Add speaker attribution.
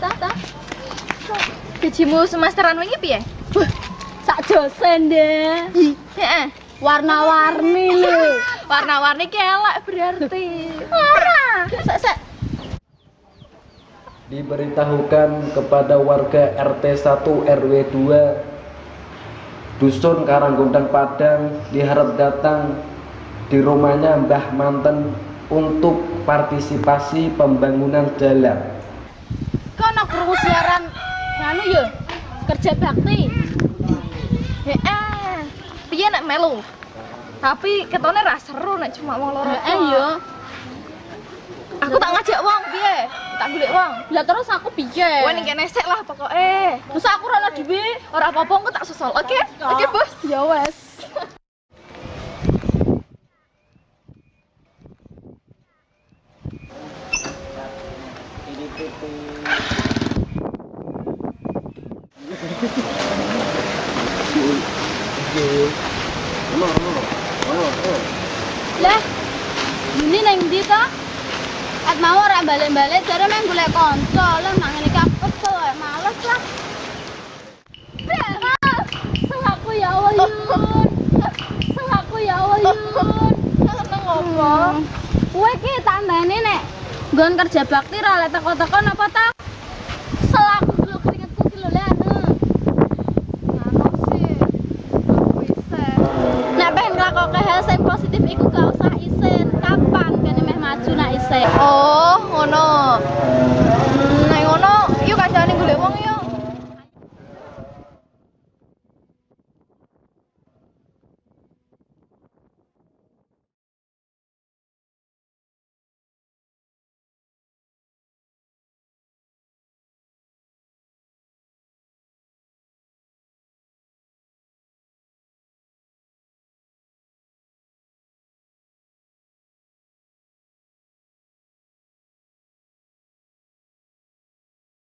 Speaker 1: ta ta.
Speaker 2: Gajimu semesteran wingi piye?
Speaker 1: Sak dosen deh.
Speaker 2: Heeh.
Speaker 1: Warna-warni lho.
Speaker 2: Warna-warni kelek berarti.
Speaker 1: Ora.
Speaker 2: Sek sek.
Speaker 3: Diberitahukan kepada warga RT 1 RW 2 Dusun Karanggondang Padang diharap datang di rumahnya Mbah Manten untuk partisipasi pembangunan jalan.
Speaker 1: Kono krungu siaran nganu yo. Kerja bakti.
Speaker 2: Heeh. Piye nek melu? Tapi ketone ra seru nek cuma wong loro.
Speaker 1: Heeh yo.
Speaker 2: Aku tak ngajak wong piye? Tak golek wong.
Speaker 1: Lah terus aku piye?
Speaker 2: Kowe ning kene sik lah pokoke.
Speaker 1: Terus aku ora ono duwe.
Speaker 2: Ora apa-apa aku tak susul. Oke? Oke, Bos.
Speaker 1: Ya wes. Lah, ini neng ndi to? At mau ora balik-balik jare main golek kanca. Lah nang ngene kesel ae, males lah. Selaku ya Allah Yun. Selaku ya Allah Yun.
Speaker 2: Seneng apa?
Speaker 1: Kowe ki tandane nek nggon kerja bakti ra lek teko-teko napa ta? Selaku dulu keringetku ki lho le anu.
Speaker 2: Ngono sih.
Speaker 1: Nek pengen nglakoke hal sing positif iku gak usah isin. Kapan kene meh maju nak isin?
Speaker 2: Oh, ngono.